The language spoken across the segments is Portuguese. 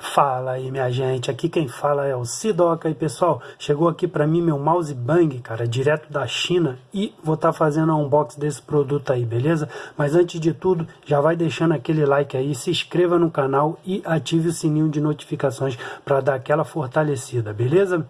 Fala aí minha gente, aqui quem fala é o Sidoca e pessoal, chegou aqui para mim meu mouse Bang, cara, direto da China e vou estar tá fazendo um unboxing desse produto aí, beleza? Mas antes de tudo, já vai deixando aquele like aí, se inscreva no canal e ative o sininho de notificações para dar aquela fortalecida, beleza?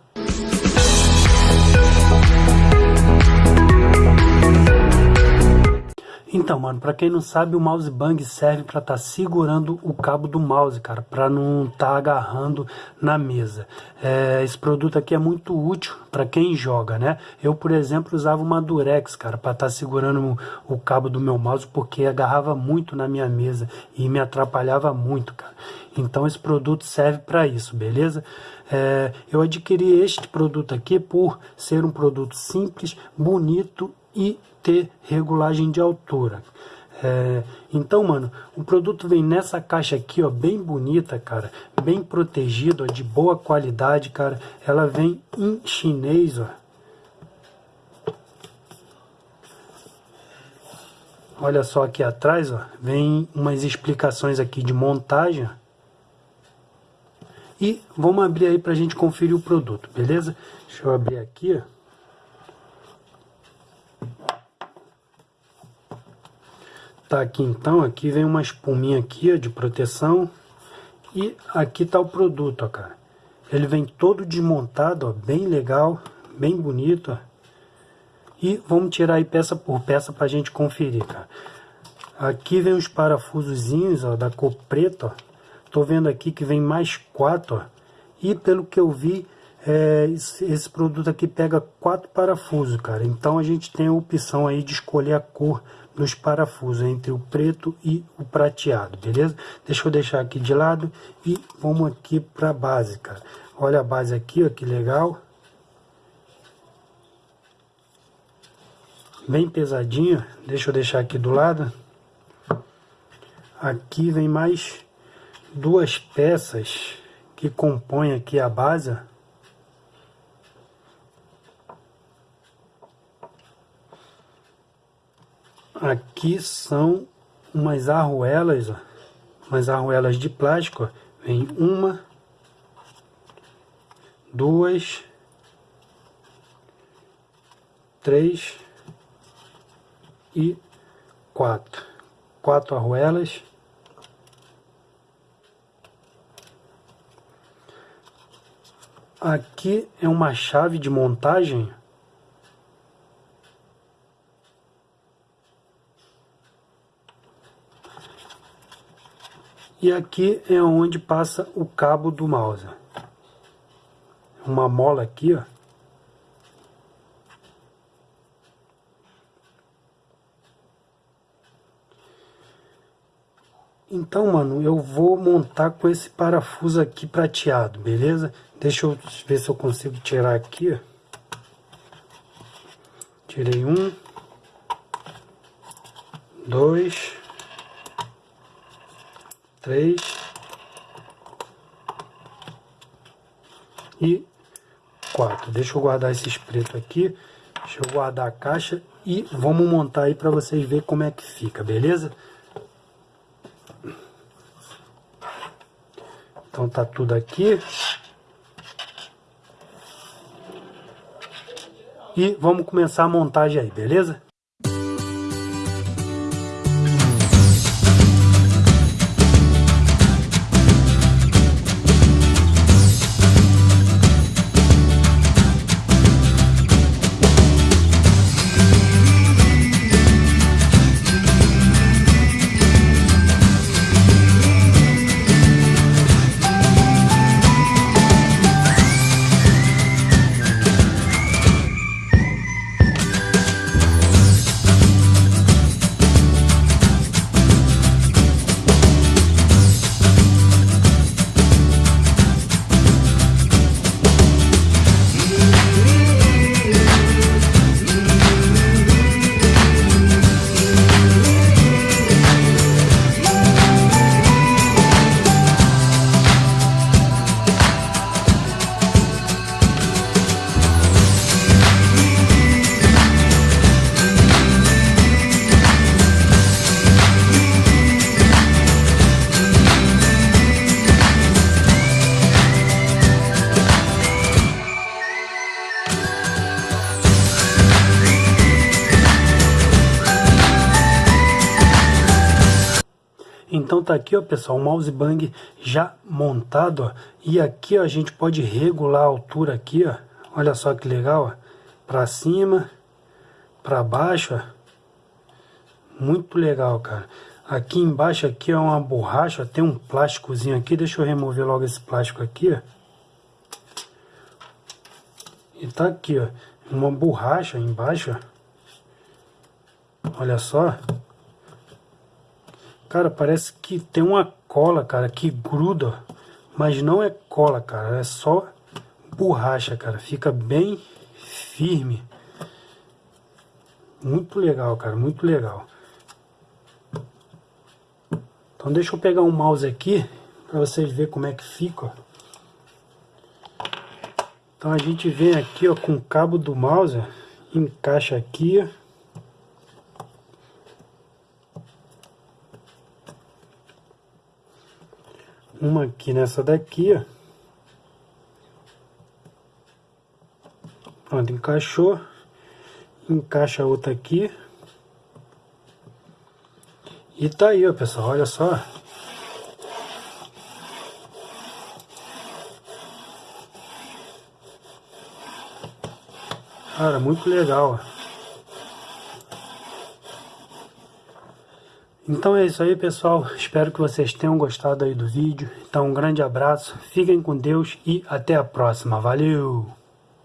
Então, mano, pra quem não sabe, o mouse bang serve estar tá segurando o cabo do mouse, cara, para não tá agarrando na mesa. É, esse produto aqui é muito útil para quem joga, né? Eu, por exemplo, usava uma Durex, cara, estar tá segurando o, o cabo do meu mouse porque agarrava muito na minha mesa e me atrapalhava muito, cara. Então esse produto serve para isso, beleza? É, eu adquiri este produto aqui por ser um produto simples, bonito e ter regulagem de altura. É, então, mano, o produto vem nessa caixa aqui, ó, bem bonita, cara, bem protegido, ó, de boa qualidade, cara. Ela vem em chinês, ó. Olha só aqui atrás, ó, vem umas explicações aqui de montagem. E vamos abrir aí pra gente conferir o produto, beleza? Deixa eu abrir aqui, ó. Tá aqui então, aqui vem uma espuminha aqui ó, de proteção. E aqui tá o produto, ó, cara. Ele vem todo desmontado, ó, bem legal, bem bonito, ó. E vamos tirar aí peça por peça pra gente conferir, cara. Aqui vem os parafusozinhos, ó, da cor preta, ó. Tô vendo aqui que vem mais quatro, ó. E pelo que eu vi, é, esse, produto aqui pega quatro parafusos, cara. Então a gente tem a opção aí de escolher a cor dos parafusos entre o preto e o prateado, beleza? Deixa eu deixar aqui de lado e vamos aqui para a base, cara. Olha a base aqui, ó, que legal. Bem pesadinho, deixa eu deixar aqui do lado. Aqui vem mais duas peças que compõem aqui a base, Aqui são umas arruelas, ó, umas arruelas de plástico. Ó. Vem uma, duas, três e quatro. Quatro arruelas. Aqui é uma chave de montagem E aqui é onde passa o cabo do mouse. Uma mola aqui, ó. Então, mano, eu vou montar com esse parafuso aqui prateado, beleza? Deixa eu ver se eu consigo tirar aqui. Tirei um. Dois três e quatro. Deixa eu guardar esses pretos aqui. Deixa eu guardar a caixa e vamos montar aí para vocês verem como é que fica, beleza? Então tá tudo aqui. E vamos começar a montagem aí, beleza? Então tá aqui, ó, pessoal, o mouse bang já montado, ó. E aqui, ó, a gente pode regular a altura aqui, ó. Olha só que legal, ó. Pra cima, pra baixo, ó. Muito legal, cara. Aqui embaixo aqui é uma borracha, tem um plásticozinho aqui. Deixa eu remover logo esse plástico aqui, ó. E tá aqui, ó. Uma borracha embaixo, ó. Olha só. Cara, parece que tem uma cola, cara, que gruda. Mas não é cola, cara. É só borracha, cara. Fica bem firme. Muito legal, cara. Muito legal. Então deixa eu pegar um mouse aqui para vocês verem como é que fica. Então a gente vem aqui ó, com o cabo do mouse, encaixa aqui. Uma aqui nessa daqui, ó. Pronto, encaixou. Encaixa a outra aqui. E tá aí, ó, pessoal, olha só. Cara, muito legal. Então é isso aí, pessoal. Espero que vocês tenham gostado aí do vídeo. Então, um grande abraço, fiquem com Deus e até a próxima. Valeu!